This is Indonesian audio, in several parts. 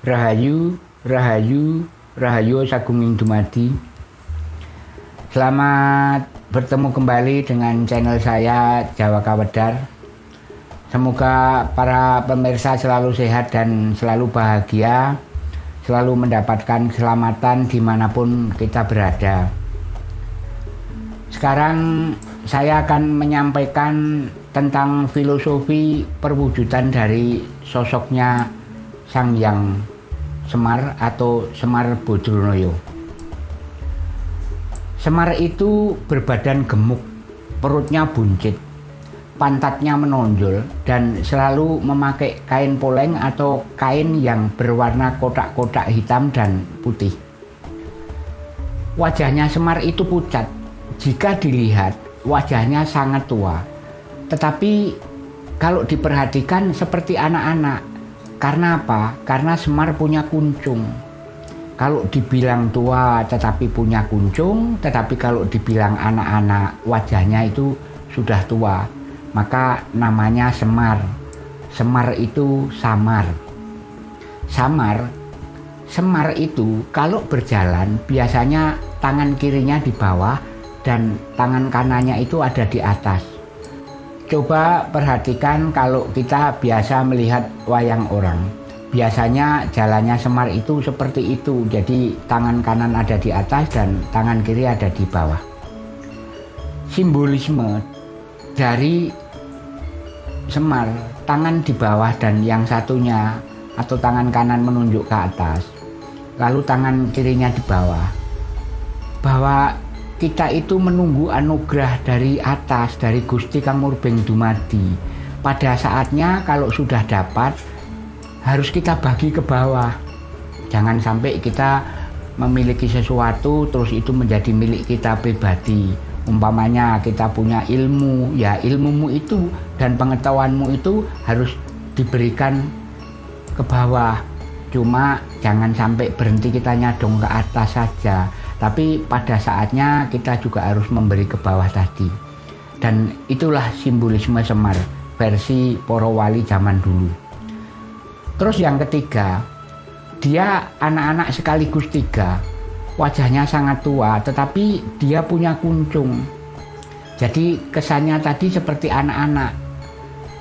Rahayu, Rahayu, Rahayu Sagunging Dumadi. Selamat bertemu kembali dengan channel saya Jawa Kawedar. Semoga para pemirsa selalu sehat dan selalu bahagia, selalu mendapatkan keselamatan di mana pun kita berada. Sekarang saya akan menyampaikan tentang filosofi perwujudan dari sosoknya Sang Yang Semar atau Semar Bodronoyo. Semar itu berbadan gemuk, perutnya buncit, pantatnya menonjol, dan selalu memakai kain poleng atau kain yang berwarna kotak-kotak hitam dan putih. Wajahnya Semar itu pucat. Jika dilihat, wajahnya sangat tua. Tetapi kalau diperhatikan seperti anak-anak. Karena apa? Karena Semar punya kuncung. Kalau dibilang tua tetapi punya kuncung, tetapi kalau dibilang anak-anak wajahnya itu sudah tua, maka namanya Semar. Semar itu samar. Samar, Semar itu kalau berjalan biasanya tangan kirinya di bawah dan tangan kanannya itu ada di atas. Coba perhatikan kalau kita biasa melihat wayang orang. Biasanya jalannya Semar itu seperti itu. Jadi tangan kanan ada di atas dan tangan kiri ada di bawah. Simbolisme dari Semar, tangan di bawah dan yang satunya atau tangan kanan menunjuk ke atas. Lalu tangan kirinya di bawah. Bahwa kita itu menunggu anugerah dari atas dari Gusti Kang Murbeng Dumadi. Pada saatnya kalau sudah dapat harus kita bagi ke bawah. Jangan sampai kita memiliki sesuatu terus itu menjadi milik kita pribadi. Umpamanya kita punya ilmu ya ilmumu itu dan pengetahuanmu itu harus diberikan ke bawah. Cuma jangan sampai berhenti kita nyadong ke atas saja tapi pada saatnya kita juga harus memberi ke bawah tadi. Dan itulah simbolisme Semar versi Poro Wali zaman dulu. Terus yang ketiga, dia anak-anak sekaligus tiga. Wajahnya sangat tua, tetapi dia punya kuncung. Jadi kesannya tadi seperti anak-anak.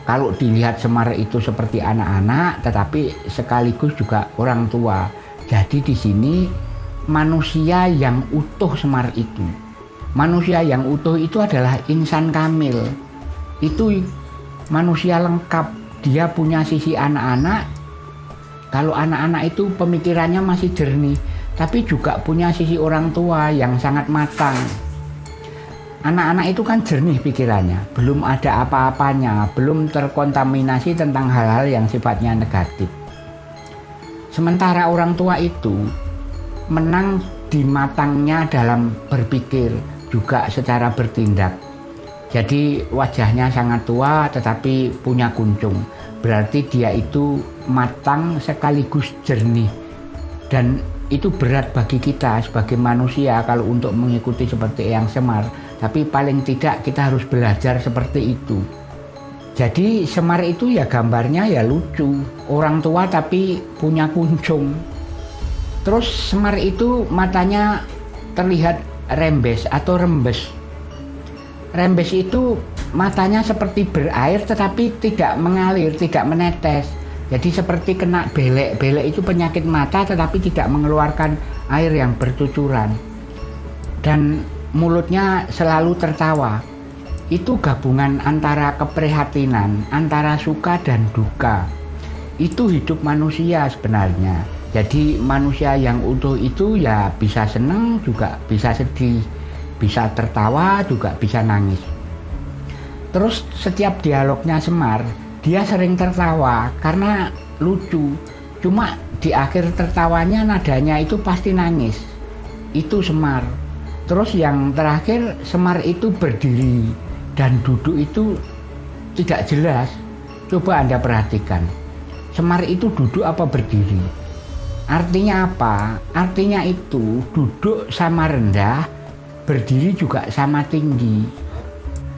Kalau dilihat Semar itu seperti anak-anak, tetapi sekaligus juga orang tua. Jadi di sini manusia yang utuh Semar itu. Manusia yang utuh itu adalah insan kamil. Itu manusia lengkap. Dia punya sisi anak-anak. Kalau anak-anak itu pemikirannya masih jernih, tapi juga punya sisi orang tua yang sangat matang. Anak-anak itu kan jernih pikirannya, belum ada apa-apanya, belum terkontaminasi tentang hal-hal yang sifatnya negatif. Sementara orang tua itu menang di matangnya dalam berpikir juga secara bertindak. Jadi wajahnya sangat tua tetapi punya kuncung. Berarti dia itu matang sekaligus jernih. Dan itu berat bagi kita sebagai manusia kalau untuk mengikuti seperti yang Semar. Tapi paling tidak kita harus belajar seperti itu. Jadi Semar itu ya gambarnya ya lucu. Orang tua tapi punya kuncung. Terus Semar itu matanya terlihat rembes atau rembes. Rembes itu matanya seperti berair tetapi tidak mengalir, tidak menetes. Jadi seperti kena belek. Belek itu penyakit mata tetapi tidak mengeluarkan air yang bercucuran. Dan mulutnya selalu tertawa. Itu gabungan antara keprihatinan, antara suka dan duka. Itu hidup manusia sebenarnya. Jadi manusia yang utuh itu ya bisa senang juga bisa sedih, bisa tertawa juga bisa nangis. Terus setiap dialognya Semar, dia sering tertawa karena lucu. Cuma di akhir tertawanya nadanya itu pasti nangis. Itu Semar. Terus yang terakhir Semar itu berdiri dan duduk itu tidak jelas. Coba Anda perhatikan. Semar itu duduk apa berdiri? Artinya apa? Artinya itu duduk sama rendah, berdiri juga sama tinggi.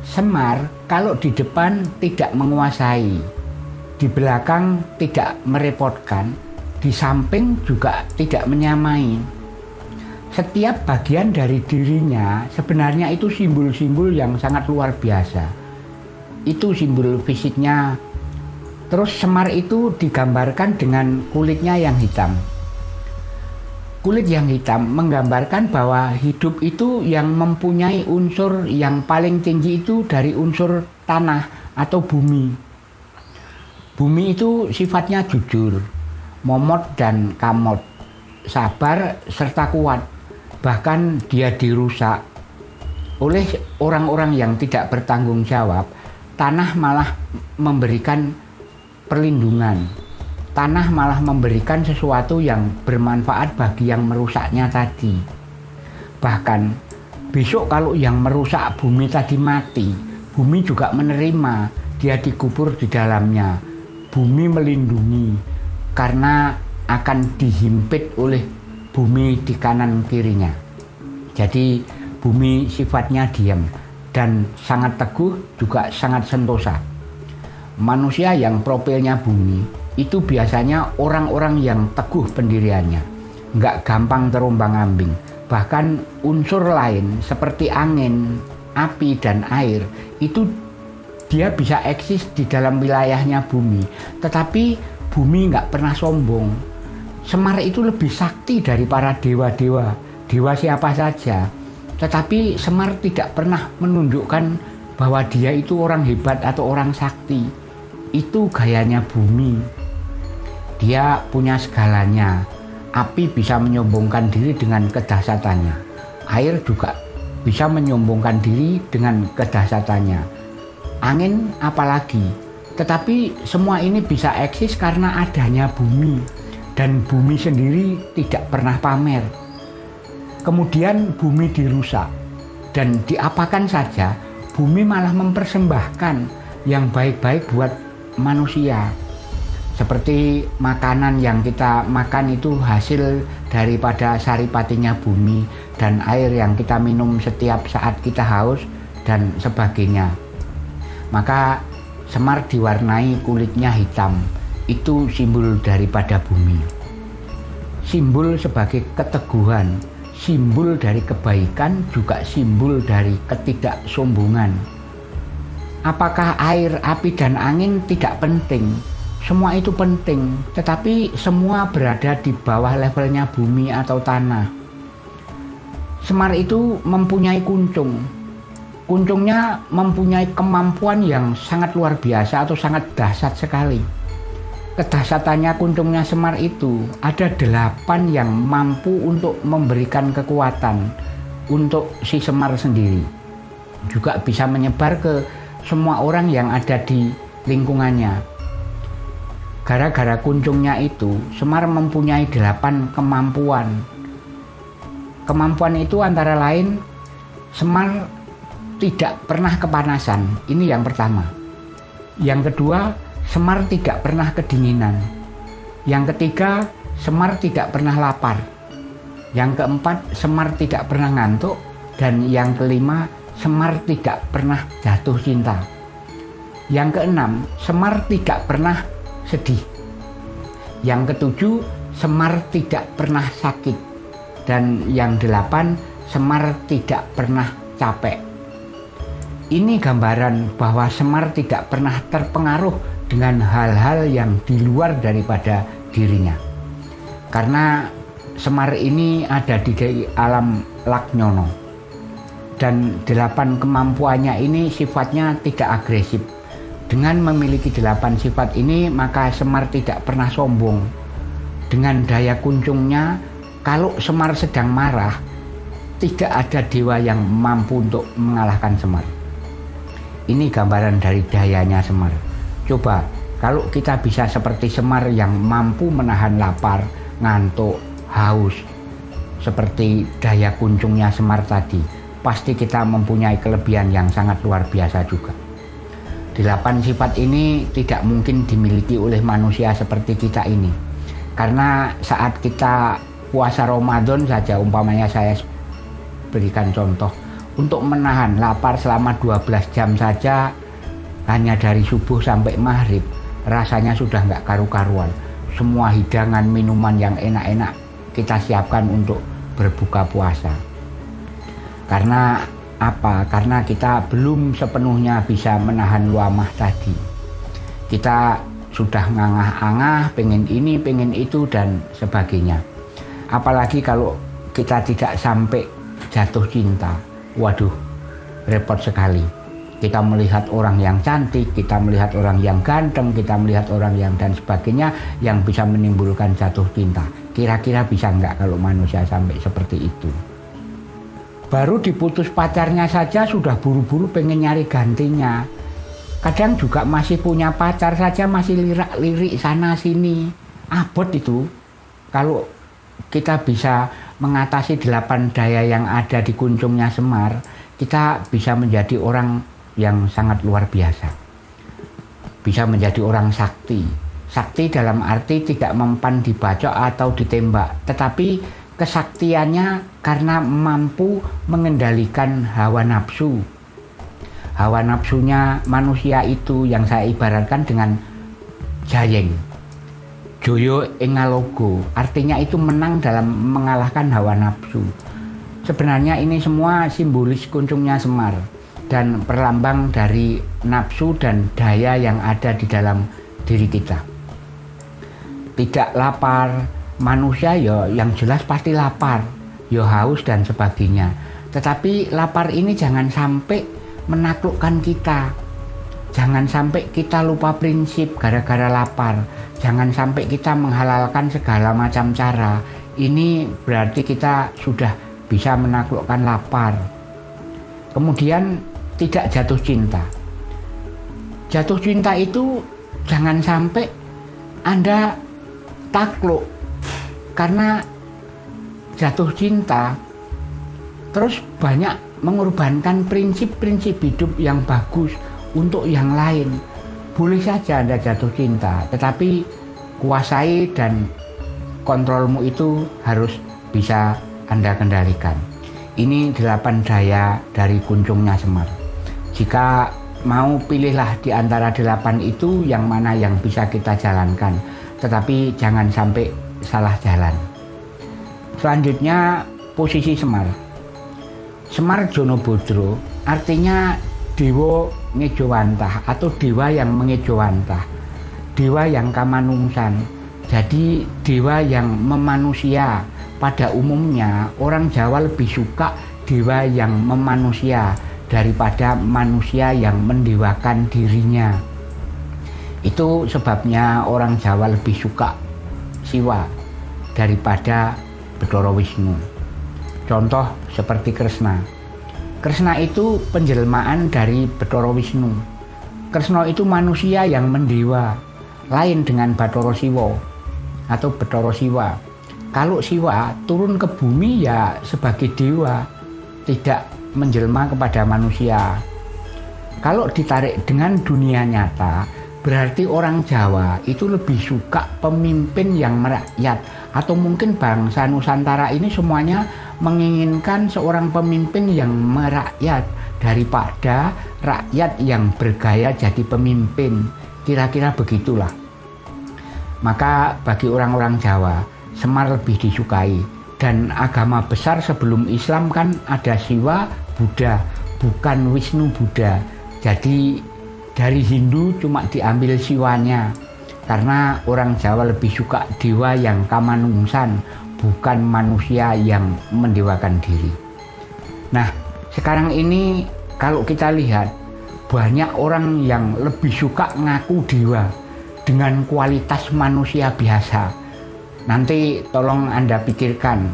Semar kalau di depan tidak menguasai, di belakang tidak merepotkan, di samping juga tidak menyamai. Setiap bagian dari dirinya sebenarnya itu simbol-simbol yang sangat luar biasa. Itu simbol fisiknya. Terus Semar itu digambarkan dengan kulitnya yang hitam. Kulit yang hitam menggambarkan bahwa hidup itu yang mempunyai unsur yang paling tinggi itu dari unsur tanah atau bumi. Bumi itu sifatnya jujur, momot dan kamot, sabar serta kuat. Bahkan dia dirusak oleh orang-orang yang tidak bertanggung jawab. Tanah malah memberikan perlindungan tanah malah memberikan sesuatu yang bermanfaat bagi yang merusaknya tadi. Bahkan besok kalau yang merusak bumi tadi mati, bumi juga menerima dia dikubur di dalamnya. Bumi melindungi karena akan dihimpit oleh bumi di kanan kirinya. Jadi bumi sifatnya diam dan sangat teguh juga sangat sentosa. Manusia yang profilnya bumi itu biasanya orang-orang yang teguh pendiriannya, nggak gampang terombang ambing. Bahkan unsur lain seperti angin, api, dan air itu dia bisa eksis di dalam wilayahnya bumi. Tetapi bumi nggak pernah sombong. Semar itu lebih sakti dari para dewa-dewa, dewa siapa saja. Tetapi Semar tidak pernah menunjukkan bahwa dia itu orang hebat atau orang sakti. Itu gayanya bumi. Dia punya segalanya. Api bisa menyombongkan diri dengan kedahsatannya. Air juga bisa menyombongkan diri dengan kedahsatannya. Angin apalagi. Tetapi semua ini bisa eksis karena adanya bumi. Dan bumi sendiri tidak pernah pamer. Kemudian bumi dirusak. Dan diapakan saja, bumi malah mempersembahkan yang baik-baik buat manusia seperti makanan yang kita makan itu hasil daripada saripatinya bumi dan air yang kita minum setiap saat kita haus dan sebagainya. Maka Semar diwarnai kulitnya hitam, itu simbol daripada bumi. Simbol sebagai keteguhan, simbol dari kebaikan juga simbol dari ketidaksombongan. Apakah air, api, dan angin tidak penting? Semua itu penting, tetapi semua berada di bawah levelnya bumi atau tanah. Semar itu mempunyai kuncung. Kuncungnya mempunyai kemampuan yang sangat luar biasa atau sangat dahsyat sekali. Kedahsyatannya kuncungnya Semar itu ada delapan yang mampu untuk memberikan kekuatan untuk si Semar sendiri. Juga bisa menyebar ke semua orang yang ada di lingkungannya Gara-gara kuncungnya itu, Semar mempunyai delapan kemampuan. Kemampuan itu antara lain Semar tidak pernah kepanasan. Ini yang pertama. Yang kedua, Semar tidak pernah kedinginan. Yang ketiga, Semar tidak pernah lapar. Yang keempat, Semar tidak pernah ngantuk. Dan yang kelima, Semar tidak pernah jatuh cinta. Yang keenam, Semar tidak pernah sedih. Yang ketujuh, Semar tidak pernah sakit. Dan yang delapan, Semar tidak pernah capek. Ini gambaran bahwa Semar tidak pernah terpengaruh dengan hal-hal yang di luar daripada dirinya. Karena Semar ini ada di alam Laknyono. Dan delapan kemampuannya ini sifatnya tidak agresif, dengan memiliki delapan sifat ini, maka Semar tidak pernah sombong. Dengan daya kuncungnya, kalau Semar sedang marah, tidak ada dewa yang mampu untuk mengalahkan Semar. Ini gambaran dari dayanya Semar. Coba, kalau kita bisa seperti Semar yang mampu menahan lapar, ngantuk, haus, seperti daya kuncungnya Semar tadi, pasti kita mempunyai kelebihan yang sangat luar biasa juga. Delapan sifat ini tidak mungkin dimiliki oleh manusia seperti kita ini. Karena saat kita puasa Ramadan saja umpamanya saya berikan contoh untuk menahan lapar selama 12 jam saja hanya dari subuh sampai maghrib rasanya sudah nggak karu-karuan semua hidangan minuman yang enak-enak kita siapkan untuk berbuka puasa. Karena apa? Karena kita belum sepenuhnya bisa menahan luamah tadi. Kita sudah ngangah-angah, pengen ini, pengen itu, dan sebagainya. Apalagi kalau kita tidak sampai jatuh cinta. Waduh, repot sekali. Kita melihat orang yang cantik, kita melihat orang yang ganteng, kita melihat orang yang dan sebagainya yang bisa menimbulkan jatuh cinta. Kira-kira bisa nggak kalau manusia sampai seperti itu? Baru diputus pacarnya saja sudah buru-buru pengen nyari gantinya. Kadang juga masih punya pacar saja masih lirak-lirik sana sini. Abot itu. Kalau kita bisa mengatasi delapan daya yang ada di kuncungnya Semar, kita bisa menjadi orang yang sangat luar biasa. Bisa menjadi orang sakti. Sakti dalam arti tidak mempan dibacok atau ditembak, tetapi kesaktiannya karena mampu mengendalikan hawa nafsu. Hawa nafsunya manusia itu yang saya ibaratkan dengan jayeng Joyo Engalogo artinya itu menang dalam mengalahkan hawa nafsu. Sebenarnya ini semua simbolis kuncungnya Semar dan perlambang dari nafsu dan daya yang ada di dalam diri kita. Tidak lapar, manusia ya yang jelas pasti lapar, ya haus dan sebagainya. Tetapi lapar ini jangan sampai menaklukkan kita. Jangan sampai kita lupa prinsip gara-gara lapar Jangan sampai kita menghalalkan segala macam cara. Ini berarti kita sudah bisa menaklukkan lapar. Kemudian tidak jatuh cinta. Jatuh cinta itu jangan sampai Anda takluk karena jatuh cinta terus banyak mengorbankan prinsip-prinsip hidup yang bagus untuk yang lain boleh saja Anda jatuh cinta, tetapi kuasai dan kontrolmu itu harus bisa Anda kendalikan. Ini delapan daya dari kuncungnya Semar. Jika mau pilihlah di antara delapan itu yang mana yang bisa kita jalankan, tetapi jangan sampai salah jalan. Selanjutnya posisi Semar. Semar Jono Bodro artinya dewa ngejowantah atau dewa yang mengejowantah dewa yang kamanungsan jadi dewa yang memanusia pada umumnya orang Jawa lebih suka dewa yang memanusia daripada manusia yang mendewakan dirinya itu sebabnya orang Jawa lebih suka Siwa daripada Bedoro Wisnu contoh seperti Kresna Kresna itu penjelmaan dari Betoro Wisnu. Kresna itu manusia yang mendewa, lain dengan Batoro Siwo atau Betoro Siwa. Kalau Siwa turun ke bumi ya sebagai dewa, tidak menjelma kepada manusia. Kalau ditarik dengan dunia nyata, berarti orang Jawa itu lebih suka pemimpin yang merakyat atau mungkin bangsa Nusantara ini semuanya menginginkan seorang pemimpin yang merakyat daripada rakyat yang bergaya jadi pemimpin. Kira-kira begitulah. Maka bagi orang-orang Jawa, Semar lebih disukai. Dan agama besar sebelum Islam kan ada Siwa, Buddha, bukan Wisnu Buddha. Jadi dari Hindu cuma diambil siwanya. Karena orang Jawa lebih suka dewa yang kamanungsan, bukan manusia yang mendewakan diri. Nah, sekarang ini kalau kita lihat banyak orang yang lebih suka ngaku dewa dengan kualitas manusia biasa. Nanti tolong Anda pikirkan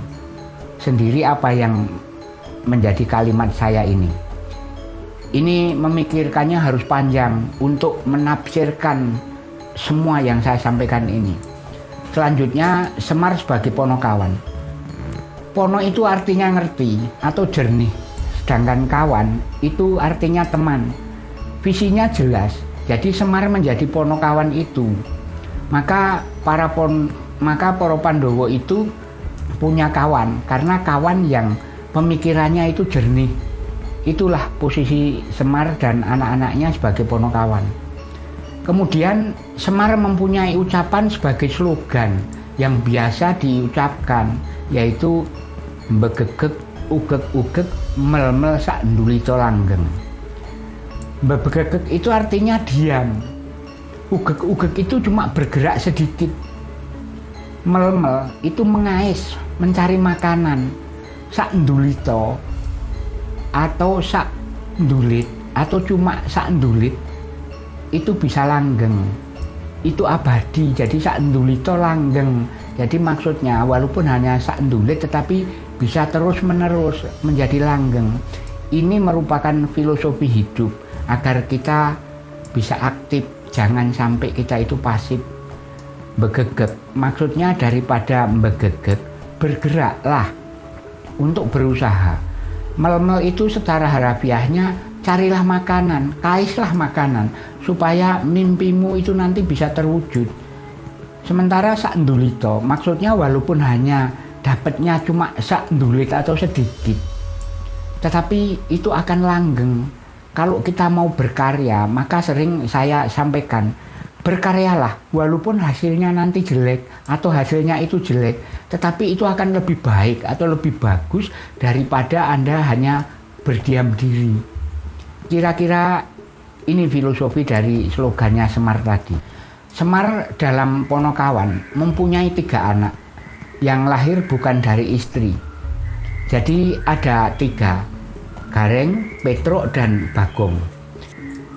sendiri apa yang menjadi kalimat saya ini. Ini memikirkannya harus panjang untuk menafsirkan semua yang saya sampaikan ini. Selanjutnya Semar sebagai ponokawan. Pono itu artinya ngerti atau jernih, sedangkan kawan itu artinya teman. Visinya jelas, jadi Semar menjadi ponokawan itu. Maka para pon maka para Pandowo itu punya kawan karena kawan yang pemikirannya itu jernih. Itulah posisi Semar dan anak-anaknya sebagai ponokawan. Kemudian Semar mempunyai ucapan sebagai slogan yang biasa diucapkan yaitu begegek ugek-ugek mel-mel sak ndulito langgeng. Begegek itu artinya diam. Ugek-ugek itu cuma bergerak sedikit. Mel-mel itu mengais, mencari makanan. Sak ndulito atau sak ndulit atau cuma sak ndulit itu bisa langgeng. Itu abadi jadi sak ndulito langgeng. Jadi maksudnya walaupun hanya sak ndulit tetapi bisa terus menerus menjadi langgeng. Ini merupakan filosofi hidup agar kita bisa aktif. Jangan sampai kita itu pasif begegek maksudnya daripada begegek bergeraklah untuk berusaha melmel itu secara harafiahnya carilah makanan kaislah makanan supaya mimpimu itu nanti bisa terwujud. Sementara sak ndulito, maksudnya walaupun hanya dapatnya cuma sak ndulit atau sedikit, tetapi itu akan langgeng. Kalau kita mau berkarya, maka sering saya sampaikan, berkaryalah walaupun hasilnya nanti jelek atau hasilnya itu jelek, tetapi itu akan lebih baik atau lebih bagus daripada Anda hanya berdiam diri. Kira-kira ini filosofi dari slogannya Semar tadi. Semar dalam Ponokawan mempunyai tiga anak yang lahir bukan dari istri. Jadi ada tiga, Gareng, Petruk, dan Bagong.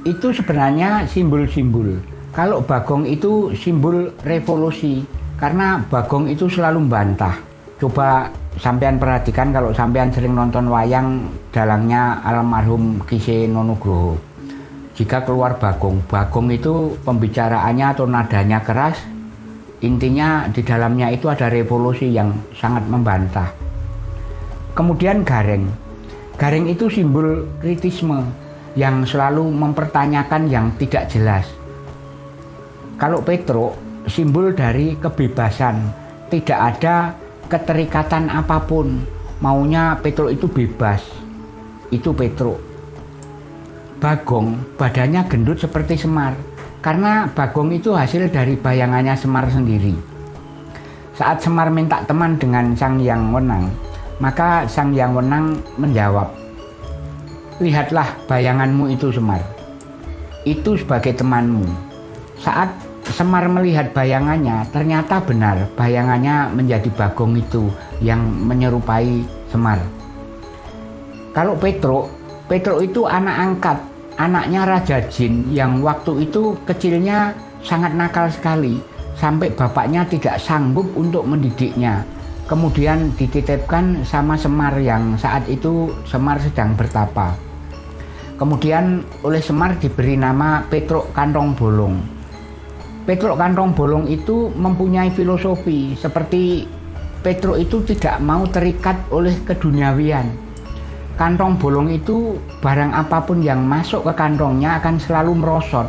Itu sebenarnya simbol-simbol. Kalau Bagong itu simbol revolusi, karena Bagong itu selalu membantah. Coba sampean perhatikan kalau sampean sering nonton wayang dalangnya almarhum Kise Nonugroho jika keluar Bagong. Bagong itu pembicaraannya atau nadanya keras, intinya di dalamnya itu ada revolusi yang sangat membantah. Kemudian Gareng. Gareng itu simbol kritisme yang selalu mempertanyakan yang tidak jelas. Kalau Petro, simbol dari kebebasan, tidak ada keterikatan apa pun. Maunya Petro itu bebas. Itu Petro. Bagong badannya gendut seperti Semar karena Bagong itu hasil dari bayangannya Semar sendiri. Saat Semar minta teman dengan Sang Yang Wenang, maka Sang Yang Wenang menjawab, Lihatlah bayanganmu itu Semar, itu sebagai temanmu. Saat Semar melihat bayangannya, ternyata benar bayangannya menjadi Bagong itu yang menyerupai Semar. Kalau Petro, Petro itu anak angkat anaknya Raja Jin yang waktu itu kecilnya sangat nakal sekali sampai bapaknya tidak sanggup untuk mendidiknya. Kemudian dititipkan sama Semar yang saat itu Semar sedang bertapa. Kemudian oleh Semar diberi nama Petruk Kantong Bolong. Petruk Kantong Bolong itu mempunyai filosofi seperti Petruk itu tidak mau terikat oleh keduniawian. Kantong bolong itu barang apa pun yang masuk ke kantongnya akan selalu merosot.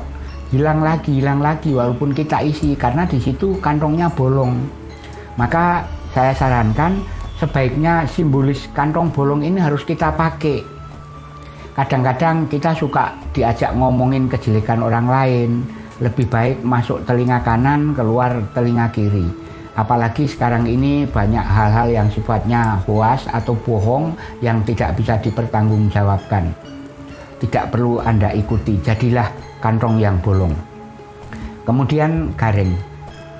Hilang lagi hilang lagi walaupun kita isi karena di situ kantongnya bolong. Maka saya sarankan sebaiknya simbolis kantong bolong ini harus kita pakai. Kadang-kadang kita suka diajak ngomongin kejelekan orang lain lebih baik masuk telinga kanan keluar telinga kiri Apalagi sekarang ini banyak hal-hal yang sifatnya hoas atau bohong yang tidak bisa dipertanggungjawabkan. Tidak perlu Anda ikuti, jadilah kantong yang bolong. Kemudian Gareng.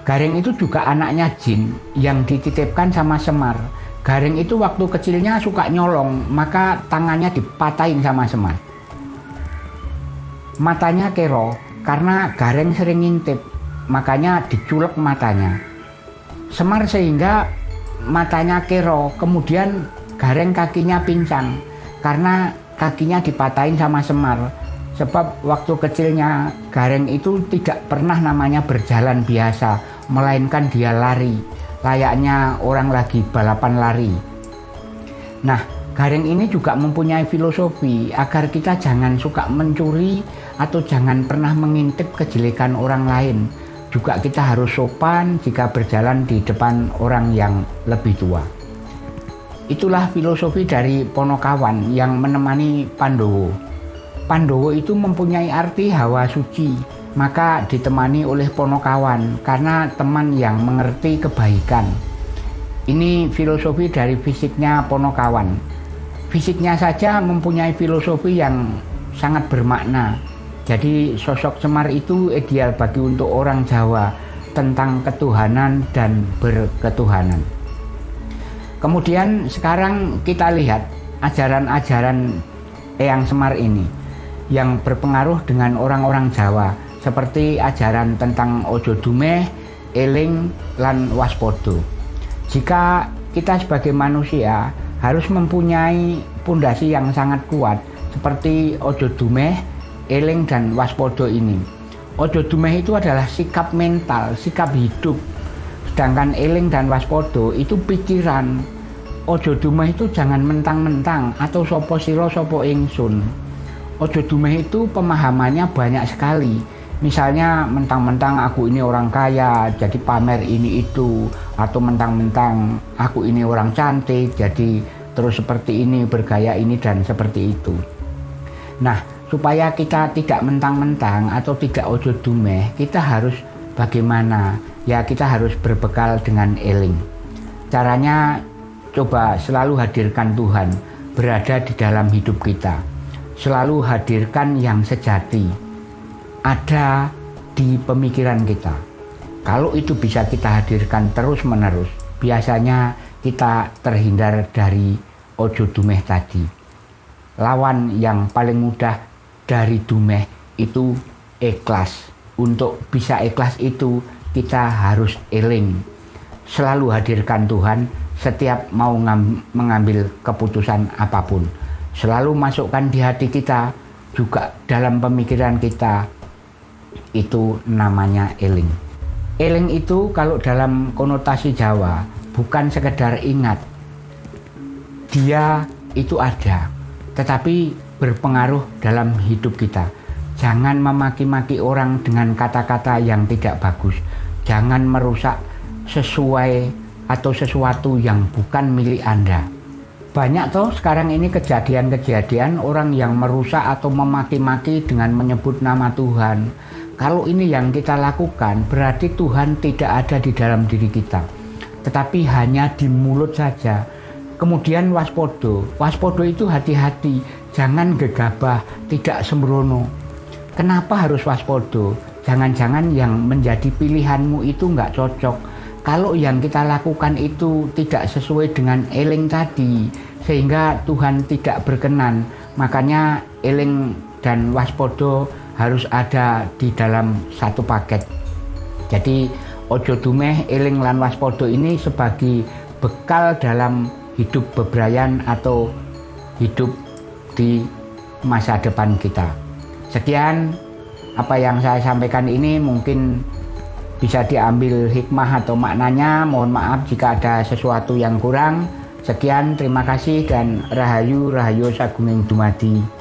Gareng itu juga anaknya Jin yang dititipkan sama Semar. Gareng itu waktu kecilnya suka nyolong, maka tangannya dipatahin sama Semar. Matanya kero karena Gareng sering ngintip, makanya diculek matanya Semar sehingga matanya kero, kemudian gareng kakinya pincang karena kakinya dipatahin sama Semar. Sebab waktu kecilnya Gareng itu tidak pernah namanya berjalan biasa, melainkan dia lari, layaknya orang lagi balapan lari. Nah, Gareng ini juga mempunyai filosofi agar kita jangan suka mencuri atau jangan pernah mengintip kejelekan orang lain juga kita harus sopan jika berjalan di depan orang yang lebih tua. Itulah filosofi dari Ponokawan yang menemani Pandowo. Pandowo itu mempunyai arti hawa suci. maka ditemani oleh ponokawan karena teman yang mengerti kebaikan. Ini filosofi dari fisiknya ponokawan. Fisiknya saja mempunyai filosofi yang sangat bermakna. Jadi sosok Semar itu ideal bagi untuk orang Jawa tentang ketuhanan dan berketuhanan. Kemudian sekarang kita lihat ajaran-ajaran Eyang Semar ini yang berpengaruh dengan orang-orang Jawa seperti ajaran tentang ojo dumeh, eling, lan waspodo. Jika kita sebagai manusia harus mempunyai pondasi yang sangat kuat seperti ojo dumeh, eling, dan waspodo ini. Ojo dumeh itu adalah sikap mental, sikap hidup. Sedangkan eling dan waspodo itu pikiran. Ojo dumeh itu jangan mentang-mentang atau sopo siro sopo ingsun. Ojo dumeh itu pemahamannya banyak sekali misalnya mentang-mentang aku ini orang kaya jadi pamer ini itu atau mentang-mentang aku ini orang cantik jadi terus seperti ini bergaya ini dan seperti itu nah supaya kita tidak mentang-mentang atau tidak ojo dumeh kita harus bagaimana ya kita harus berbekal dengan eling caranya coba selalu hadirkan Tuhan berada di dalam hidup kita selalu hadirkan yang sejati ada di pemikiran kita. Kalau itu bisa kita hadirkan terus-menerus, biasanya kita terhindar dari ojo dumeh tadi. Lawan yang paling mudah dari dumeh itu ikhlas. Untuk bisa ikhlas itu kita harus eling. Selalu hadirkan Tuhan setiap mau mengambil keputusan apa pun. Selalu masukkan di hati kita, juga dalam pemikiran kita, itu namanya eling. Eling itu kalau dalam konotasi Jawa bukan sekedar ingat. Dia itu ada, tetapi berpengaruh dalam hidup kita. Jangan memaki-maki orang dengan kata-kata yang tidak bagus. Jangan merusak sesuai atau sesuatu yang bukan milik Anda. Banyak toh sekarang ini kejadian-kejadian orang yang merusak atau memaki-maki dengan menyebut nama Tuhan kalau ini yang kita lakukan, berarti Tuhan tidak ada di dalam diri kita, tetapi hanya di mulut saja. Kemudian waspodo, waspodo itu hati-hati, jangan gegabah, tidak sembrono. Kenapa harus waspodo? Jangan-jangan yang menjadi pilihanmu itu nggak cocok. Kalau yang kita lakukan itu tidak sesuai dengan eling tadi, sehingga Tuhan tidak berkenan, makanya eling dan waspodo harus ada di dalam satu paket. Jadi ojo dumeh eling lan waspodo ini sebagai bekal dalam hidup bebrayan atau hidup di masa depan kita. Sekian apa yang saya sampaikan ini mungkin bisa diambil hikmah atau maknanya. Mohon maaf jika ada sesuatu yang kurang. Sekian, terima kasih dan rahayu rahayu sagunging dumadi.